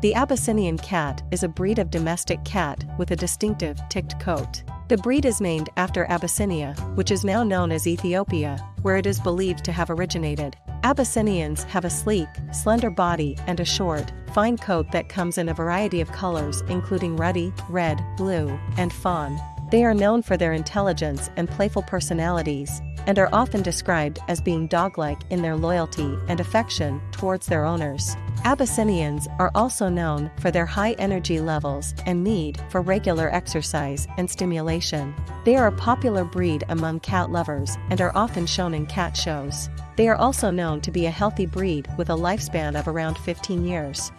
The Abyssinian cat is a breed of domestic cat with a distinctive ticked coat. The breed is named after Abyssinia, which is now known as Ethiopia, where it is believed to have originated. Abyssinians have a sleek, slender body and a short, fine coat that comes in a variety of colors including ruddy, red, blue, and fawn. They are known for their intelligence and playful personalities, and are often described as being dog-like in their loyalty and affection towards their owners. Abyssinians are also known for their high energy levels and need for regular exercise and stimulation. They are a popular breed among cat lovers and are often shown in cat shows. They are also known to be a healthy breed with a lifespan of around 15 years.